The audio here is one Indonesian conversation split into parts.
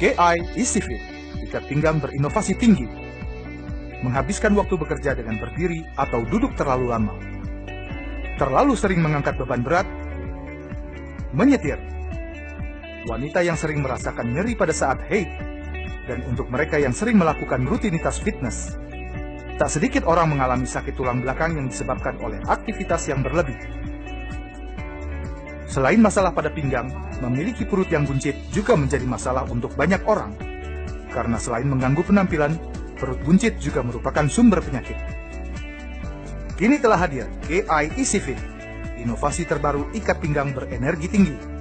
KI Easy Fit, ikat pinggang berinovasi tinggi. Menghabiskan waktu bekerja dengan berdiri atau duduk terlalu lama. Terlalu sering mengangkat beban berat. Menyetir. Wanita yang sering merasakan nyeri pada saat haid. Dan untuk mereka yang sering melakukan rutinitas fitness. Tak sedikit orang mengalami sakit tulang belakang yang disebabkan oleh aktivitas yang berlebih. Selain masalah pada pinggang, memiliki perut yang buncit juga menjadi masalah untuk banyak orang. Karena selain mengganggu penampilan, perut buncit juga merupakan sumber penyakit. Kini telah hadir KI Easy Fit, inovasi terbaru ikat pinggang berenergi tinggi.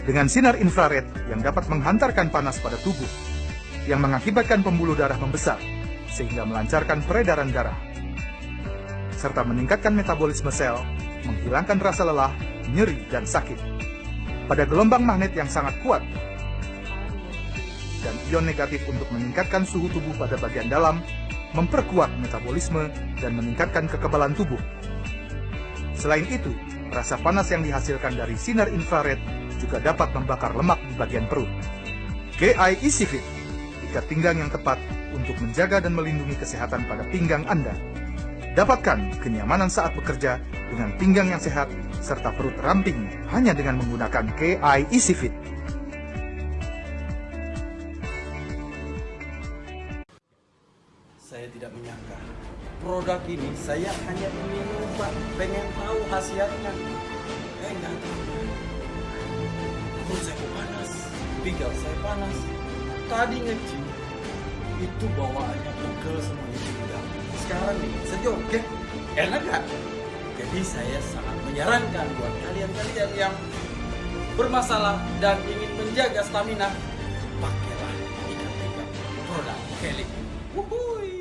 Dengan sinar infrared yang dapat menghantarkan panas pada tubuh, yang mengakibatkan pembuluh darah membesar, sehingga melancarkan peredaran darah, serta meningkatkan metabolisme sel, menghilangkan rasa lelah, nyeri, dan sakit. Pada gelombang magnet yang sangat kuat, dan ion negatif untuk meningkatkan suhu tubuh pada bagian dalam, memperkuat metabolisme, dan meningkatkan kekebalan tubuh. Selain itu, rasa panas yang dihasilkan dari sinar infrared juga dapat membakar lemak di bagian perut. GI Easy Fit, ikat pinggang yang tepat untuk menjaga dan melindungi kesehatan pada pinggang Anda. Dapatkan kenyamanan saat bekerja dengan pinggang yang sehat serta perut ramping hanya dengan menggunakan KI Easy Fit. Saya tidak menyangka produk ini saya hanya ingin pengen tahu khasiatnya. Eh nggak. Perut saya panas, pinggang saya panas. Tadi ngecil itu bawaannya pegel semuanya pinggang. Sekarang nih sejoget, enak gak? Jadi saya sangat menyarankan buat kalian-kalian yang bermasalah dan ingin menjaga stamina, pakailah ikan pinggang produk Kelly. Wuhui.